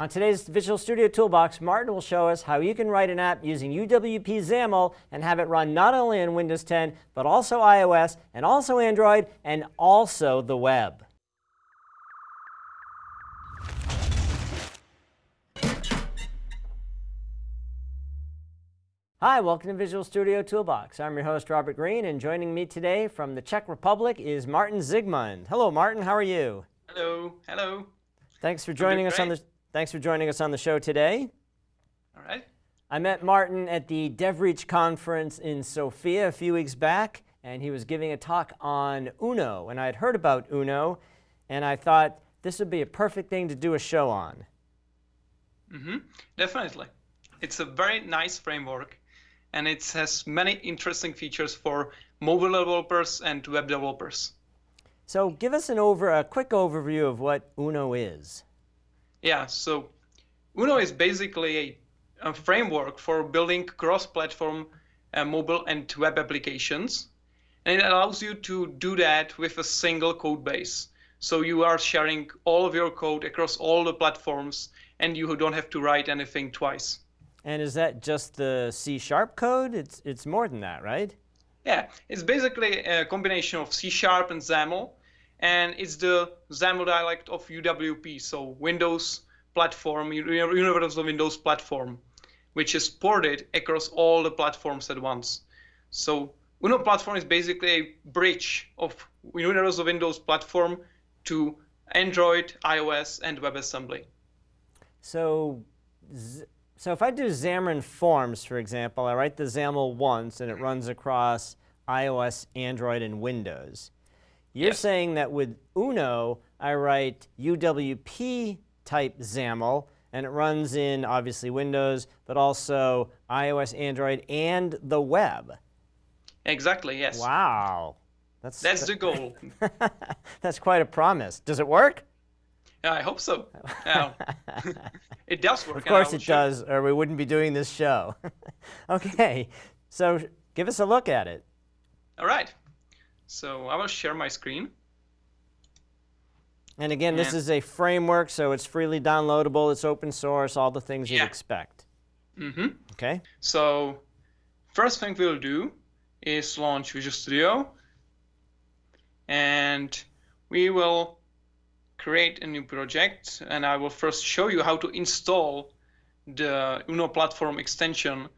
On today's Visual Studio Toolbox, Martin will show us how you can write an app using UWP XAML and have it run not only on Windows 10, but also iOS, and also Android, and also the web. Hi, welcome to Visual Studio Toolbox. I'm your host, Robert Green, and joining me today from the Czech Republic is Martin Zikmund. Hello, Martin. How are you? Hello. Hello. Thanks for joining us on the Thanks for joining us on the show today. All right. I met Martin at the DevReach conference in Sofia a few weeks back, and he was giving a talk on Uno. And I had heard about Uno, and I thought this would be a perfect thing to do a show on. Mm-hmm. Definitely. It's a very nice framework, and it has many interesting features for mobile developers and web developers. So give us an over a quick overview of what Uno is. Yeah, so Uno is basically a, a framework for building cross-platform uh, mobile and web applications. And it allows you to do that with a single code base. So you are sharing all of your code across all the platforms and you don't have to write anything twice. And is that just the C Sharp code? It's, it's more than that, right? Yeah, it's basically a combination of C Sharp and XAML and it's the XAML dialect of UWP, so Windows platform, Universal Windows platform, which is ported across all the platforms at once. So Uno platform is basically a bridge of Universal Windows platform to Android, iOS, and WebAssembly. So, so if I do Xamarin Forms, for example, I write the XAML once and it runs across iOS, Android, and Windows. You're yes. saying that with Uno, I write UWP type XAML, and it runs in obviously Windows, but also iOS, Android, and the web. Exactly, yes. Wow. That's, That's the goal. That's quite a promise. Does it work? Yeah, I hope so. it does work. Of course it does, or we wouldn't be doing this show. okay, so give us a look at it. All right. So I will share my screen. And again, this is a framework, so it's freely downloadable, it's open source, all the things yeah. you'd expect. Mm-hmm. Okay. So first thing we'll do is launch Visual Studio. And we will create a new project. And I will first show you how to install the Uno platform extension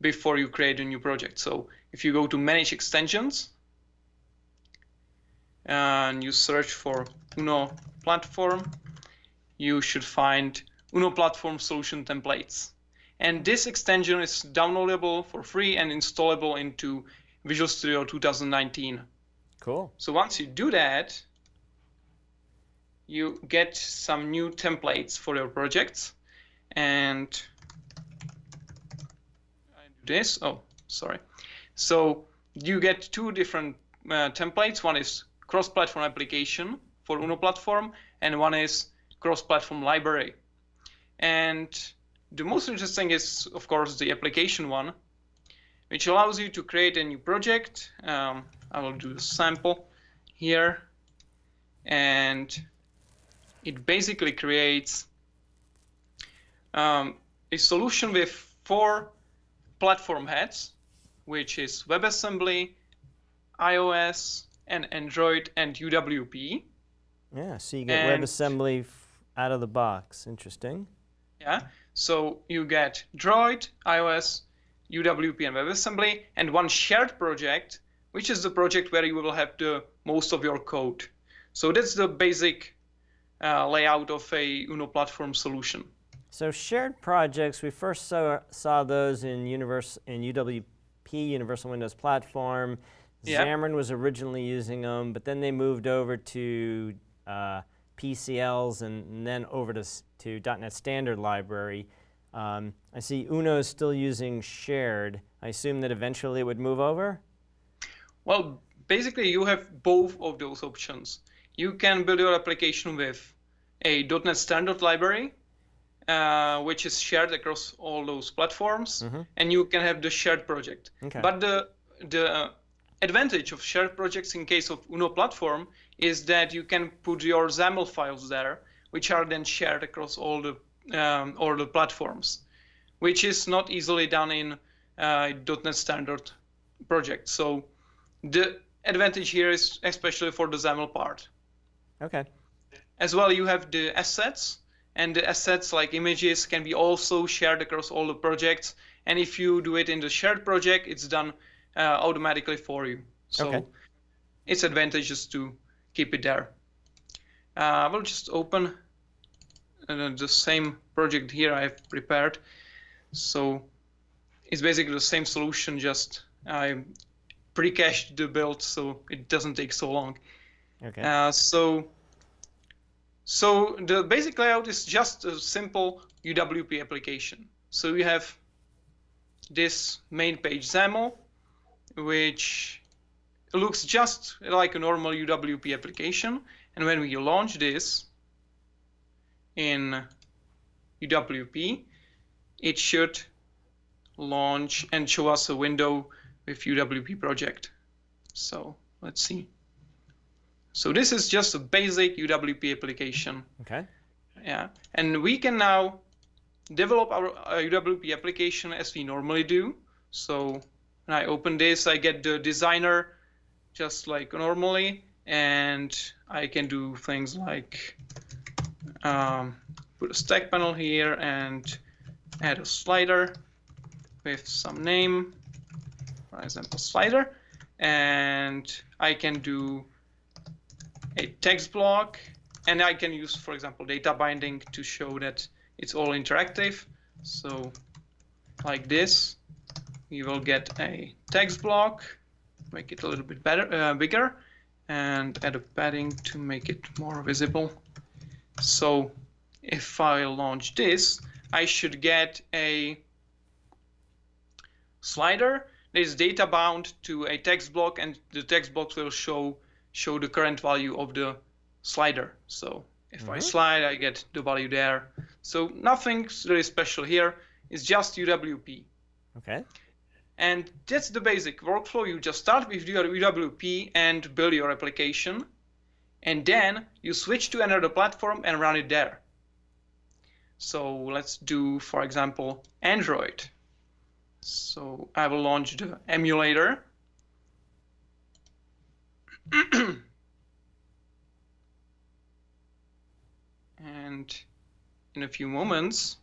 before you create a new project. So if you go to Manage Extensions, and you search for Uno platform, you should find Uno platform solution templates. And this extension is downloadable for free and installable into Visual Studio 2019. Cool. So once you do that, you get some new templates for your projects. And I do this. Oh, sorry. So you get two different uh, templates. One is cross-platform application for Uno platform, and one is cross-platform library. And the most interesting is, of course, the application one, which allows you to create a new project. Um, I will do a sample here. And it basically creates um, a solution with four platform heads, which is WebAssembly, iOS, and Android and UWP. Yeah, so you get and, WebAssembly out of the box. Interesting. Yeah, so you get Droid, iOS, UWP, and WebAssembly, and one shared project, which is the project where you will have the most of your code. So that's the basic uh, layout of a Uno platform solution. So shared projects, we first saw, saw those in, universe, in UWP, Universal Windows Platform. Yeah. Xamarin was originally using them, but then they moved over to uh, PCLs and, and, then over to, to .NET Standard Library. Um, I see Uno is still using shared. I assume that eventually it would move over? Well, basically you have both of those options. You can build your application with a .NET Standard Library, uh, which is shared across all those platforms, mm -hmm. and you can have the shared project. Okay. But the the advantage of shared projects in case of Uno platform is that you can put your XAML files there, which are then shared across all the um, or the platforms, which is not easily done in uh, .NET Standard project. So the advantage here is especially for the XAML part. Okay. As well, you have the assets, and the assets like images can be also shared across all the projects. And if you do it in the shared project, it's done uh, automatically for you. So Okay. it's advantageous to keep it there. Uh, I will just open uh, the same project here I've prepared. So it's basically the same solution, just I pre-cached the build so it doesn't take so long. Okay. Uh, so, so the basic layout is just a simple UWP application. So you have this main page XAML, which looks just like a normal UWP application. And when we launch this in UWP, it should launch and show us a window with UWP project. So let's see. So this is just a basic UWP application. okay. Yeah, and we can now develop our uh, UWP application as we normally do. So when I open this, I get the designer just like normally, and I can do things like um, put a stack panel here and add a slider with some name, for example, slider, and I can do a text block and I can use, for example, data binding to show that it's all interactive. So like this, we will get a text block, make it a little bit better, uh, bigger, and add a padding to make it more visible. So if I launch this, I should get a slider that is data bound to a text block, and the text block will show show the current value of the slider. So if I Mhm. slide, I get the value there. So nothing's really special here. It's just UWP. Okay. And that's the basic workflow. You just start with your UWP and build your application. And then you switch to another platform and run it there. So let's do, for example, Android. So I will launch the emulator. and in a few moments,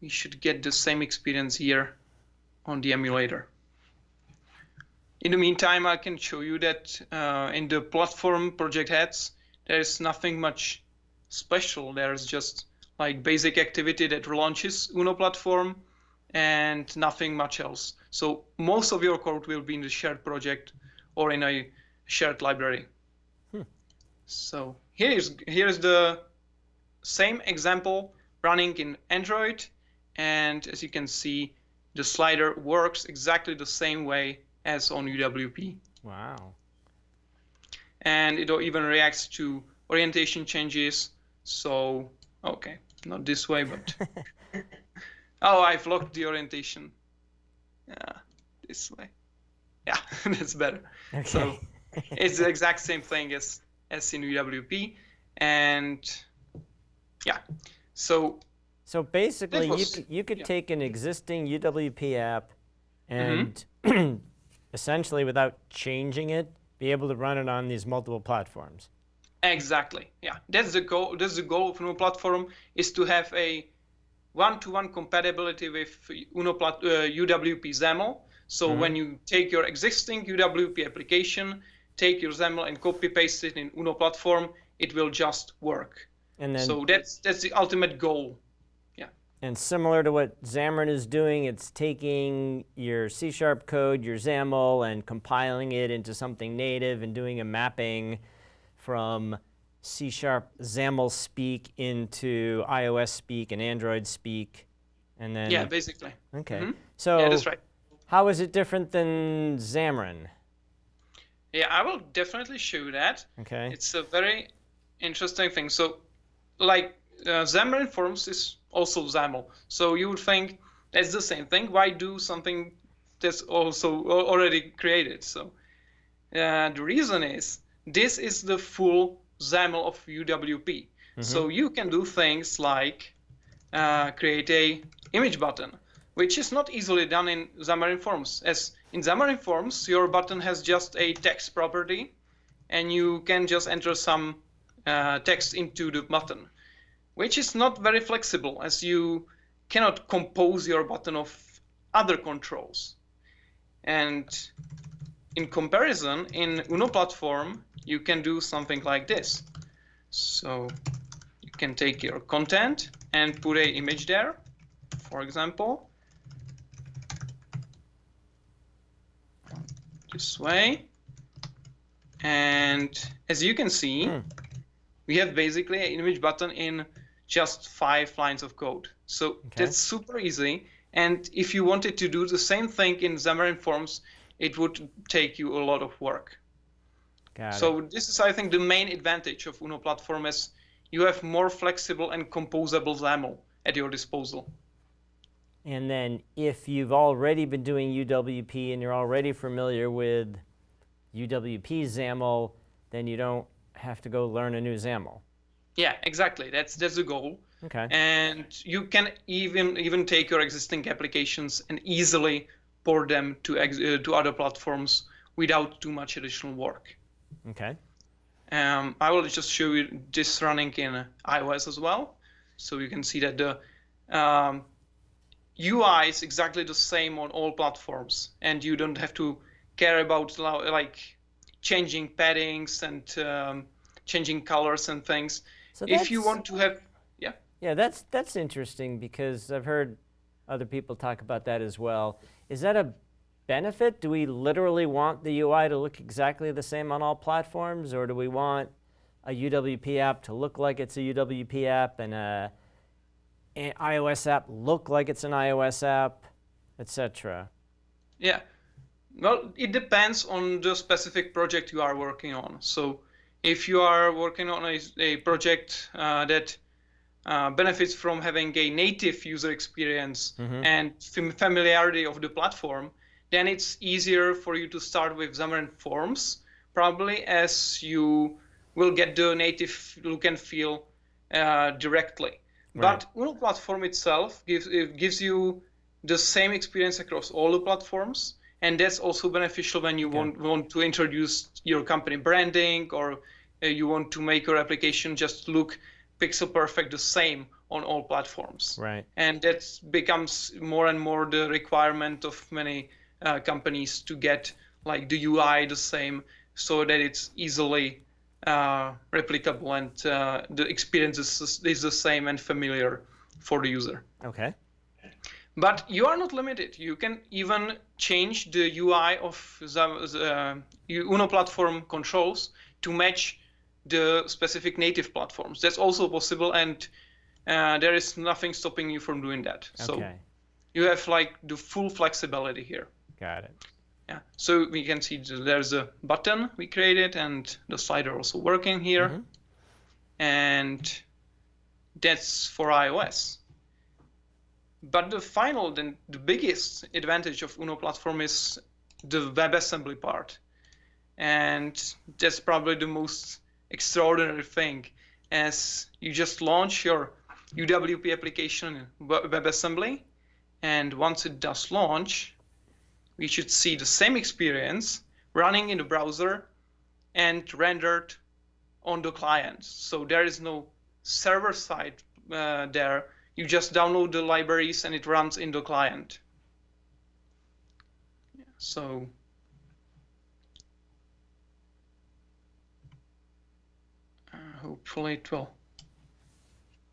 we should get the same experience here on the emulator. In the meantime, I can show you that uh, in the platform project heads, there's nothing much special. There's just like basic activity that launches Uno platform and nothing much else. So most of your code will be in the shared project or in a shared library. Hmm. So here is here is the same example running in Android, and as you can see, the slider works exactly the same way as on UWP, Wow. and it even reacts to orientation changes. So okay, not this way, but oh, I've locked the orientation. Yeah, this way. Yeah, that's better. Okay. So it's the exact same thing as as in UWP, and yeah. So So basically, you could, you could yeah. take an existing UWP app and Mm-hmm. essentially, without changing it, be able to run it on these multiple platforms. exactly, yeah. That's the goal. That's the goal of Uno platform is to have a one-to-one compatibility with Uno plat, uh, UWP XAML. So Mhm. when you take your existing UWP application, take your XAML and copy paste it in Uno platform, it will just work. And then, so that's that's the ultimate goal. And similar to what Xamarin is doing, it's taking your C sharp code, your XAML, and compiling it into something native and doing a mapping from C sharp XAML speak into iOS speak and Android speak. And then, Yeah, basically. okay. Mhm. So, Yeah, that's right. how is it different than Xamarin? Yeah, I will definitely show that. Okay. It's a very interesting thing. So, like uh, Xamarin Forms is also XAML. So you would think that's the same thing. Why do something that's also already created? So uh, the reason is this is the full XAML of UWP. So you can do things like uh, create a image button, which is not easily done in Xamarin Forms. As in Xamarin Forms, your button has just a text property, and you can just enter some uh, text into the button, which is not very flexible as you cannot compose your button of other controls. And in comparison, in Uno platform, you can do something like this. So you can take your content and put a image there, for example. This way. And as you can see, hmm. we have basically an image button in just five lines of code. So okay. that's super easy. And if you wanted to do the same thing in Xamarin Forms, it would take you a lot of work. Got so it. this is, I think, the main advantage of Uno platform is you have more flexible and composable XAML at your disposal. And then if you've already been doing UWP and you're already familiar with UWP XAML, then you don't have to go learn a new XAML. Yeah, exactly. That's that's the goal. Okay. And you can even even take your existing applications and easily port them to uh, to other platforms without too much additional work. Okay. Um, I will just show you this running in iOS as well, so you can see that the um, UI is exactly the same on all platforms, and you don't have to care about like changing paddings and um, changing colors and things. So if you want to have, yeah. Yeah, that's that's interesting because I've heard other people talk about that as well. Is that a benefit? Do we literally want the UI to look exactly the same on all platforms, or do we want a UWP app to look like it's a UWP app and a, an iOS app look like it's an iOS app, etc.? Yeah. Well, it depends on the specific project you are working on. So if you are working on a, a project uh, that uh, benefits from having a native user experience mm-hmm. and familiarity of the platform, then it's easier for you to start with Xamarin Forms, probably as you will get the native look and feel uh, directly. Right. But Uno platform itself gives it gives you the same experience across all the platforms, and that's also beneficial when you want want to introduce your company branding or you want to make your application just look pixel perfect the same on all platforms. Right. And that becomes more and more the requirement of many uh, companies to get like the UI the same so that it's easily uh, replicable and uh, the experience is, is the same and familiar for the user. Okay. But you are not limited. You can even change the UI of the uh, Uno platform controls to match the specific native platforms. That's also possible, and uh, there is nothing stopping you from doing that. Okay. So you have like the full flexibility here. Got it. Yeah. So we can see there's a button we created, and the slider also working here, mm-hmm. and that's for iOS. But the final, then the biggest advantage of Uno platform is the WebAssembly part, and that's probably the most extraordinary thing as you just launch your UWP application in WebAssembly, and once it does launch, we should see the same experience running in the browser and rendered on the client. So there is no server side uh, there. You just download the libraries and it runs in the client. So hopefully it will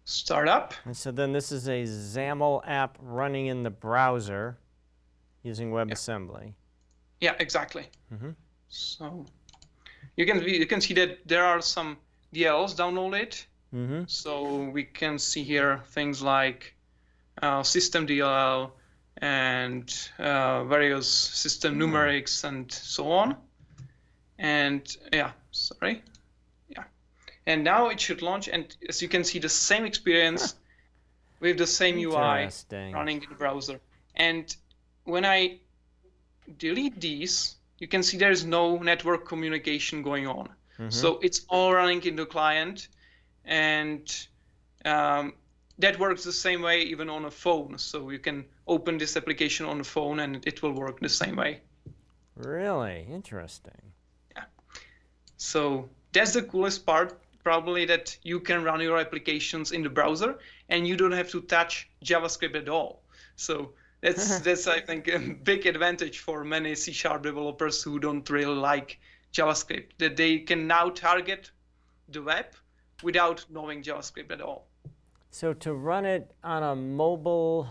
start up. And so then this is a XAML app running in the browser using WebAssembly. Yeah, exactly. Mm -hmm. So you can you can see that there are some DLLs downloaded. Mm -hmm. So we can see here things like uh, system DLL and uh, various system numerics and so on. And yeah, sorry and now it should launch and as you can see the same experience with the same UI running in the browser and when I delete these you can see there's no network communication going on mm-hmm. so it's all running in the client and um, that works the same way even on a phone. So you can open this application on a phone and it will work the same way. Really interesting. Yeah. So that's the coolest part, probably that you can run your applications in the browser and you don't have to touch JavaScript at all. So that's that's I think a big advantage for many C sharp developers who don't really like JavaScript that they can now target the web without knowing JavaScript at all. So to run it on a mobile,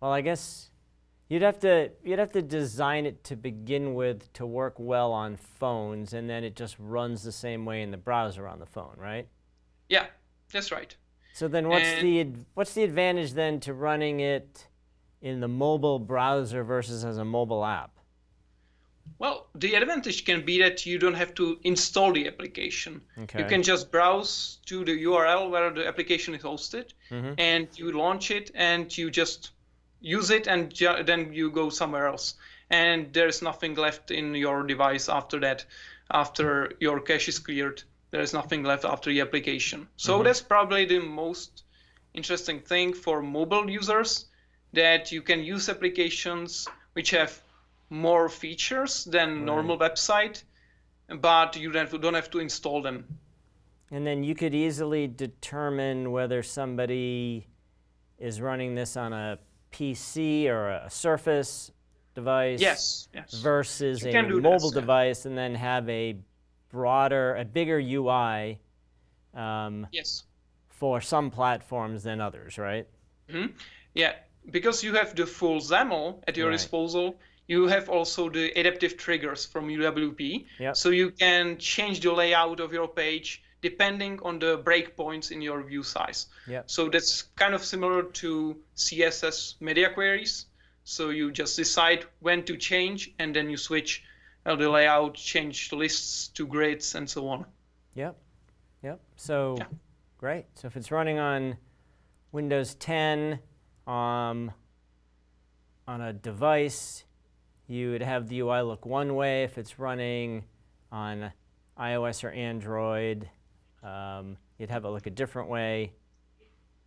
well, I guess you'd have to you'd have to design it to begin with to work well on phones, and then it just runs the same way in the browser on the phone, right? Yeah, that's right. So then, what's And- the what's the advantage then to running it in the mobile browser versus as a mobile app? Well, the advantage can be that you don't have to install the application. Okay. You can just browse to the URL where the application is hosted, Mhm. and you launch it, and you just use it, and then you go somewhere else. And there's nothing left in your device after that. After your cache is cleared, there is nothing left after the application. So mm-hmm. that's probably the most interesting thing for mobile users that you can use applications which have more features than mm-hmm. normal website, but you don't don't have to install them. And then you could easily determine whether somebody is running this on a PC or a Surface device Yes, yes. versus a do this, mobile yeah. device and then have a broader, a bigger UI um, Yes. for some platforms than others, right? Yeah, because you have the full XAML at your Right. disposal, you have also the adaptive triggers from UWP. Yep. So you can change the layout of your page depending on the breakpoints in your view size. Yep. So that's kind of similar to CSS media queries. So you just decide when to change and then you switch uh, the layout, change the lists to grids and so on. Yep. Yep. So Yeah. great. So if it's running on Windows 10 um, on a device, you would have the UI look one way. If it's running on iOS or Android, um, you'd have it look a different way.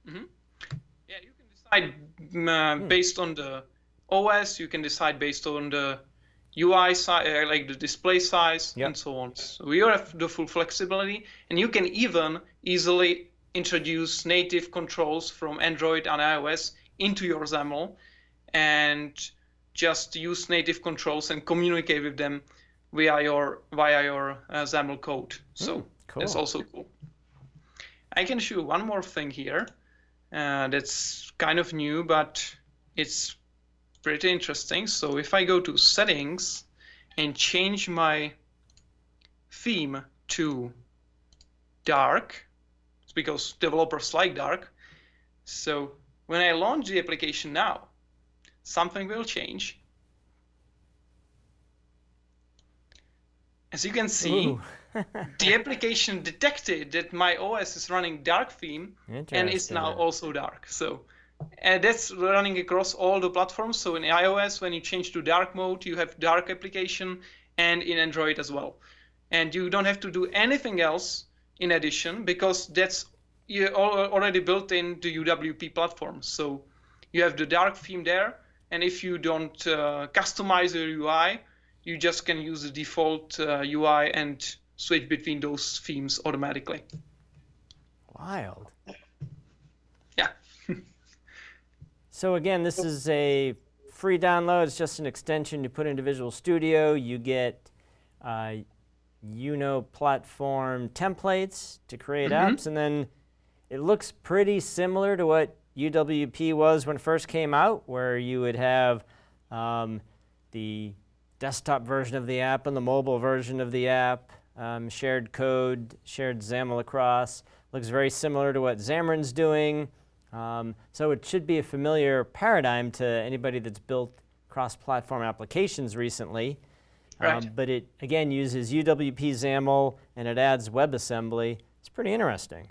Yeah, you can decide mm, uh, based on the OS. You can decide based on the UI size, uh, like the display size, Yep. and so on. So you have the full flexibility, and you can even easily introduce native controls from Android and iOS into your XAML, and just use native controls and communicate with them via your via your uh, XAML code. So that's cool. also cool. I can show you one more thing here uh, that's kind of new, but it's pretty interesting. So if I go to settings and change my theme to dark, it's because developers like dark. So when I launch the application now, something will change. As you can see, Ooh. The application detected that my OS is running dark theme and it's now also dark. So and that's running across all the platforms. So in iOS, when you change to dark mode, you have dark application and in Android as well. And you don't have to do anything else in addition because that's already built in the UWP platform. So you have the dark theme there. And if you don't uh, customize your UI, you just can use the default uh, UI and switch between those themes automatically. Wild. Yeah. So again, this is a free download. It's just an extension. You put into Visual Studio. You get uh, Uno platform templates to create apps, and then it looks pretty similar to what UWP was when it first came out, where you would have um, the desktop version of the app and the mobile version of the app, um, shared code, shared XAML across. Looks very similar to what Xamarin's doing. Um, so it should be a familiar paradigm to anybody that's built cross-platform applications recently. Right. Um, but it, again, uses UWP XAML and it adds WebAssembly. It's pretty interesting.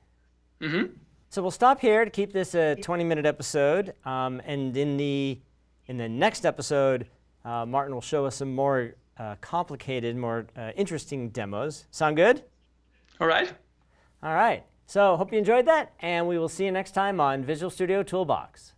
hmm So we'll stop here to keep this a 20-minute episode. Um, and in the, in the next episode, uh, Martin will show us some more uh, complicated, more uh, interesting demos. Sound good? All right. All right. So hope you enjoyed that, and we will see you next time on Visual Studio Toolbox.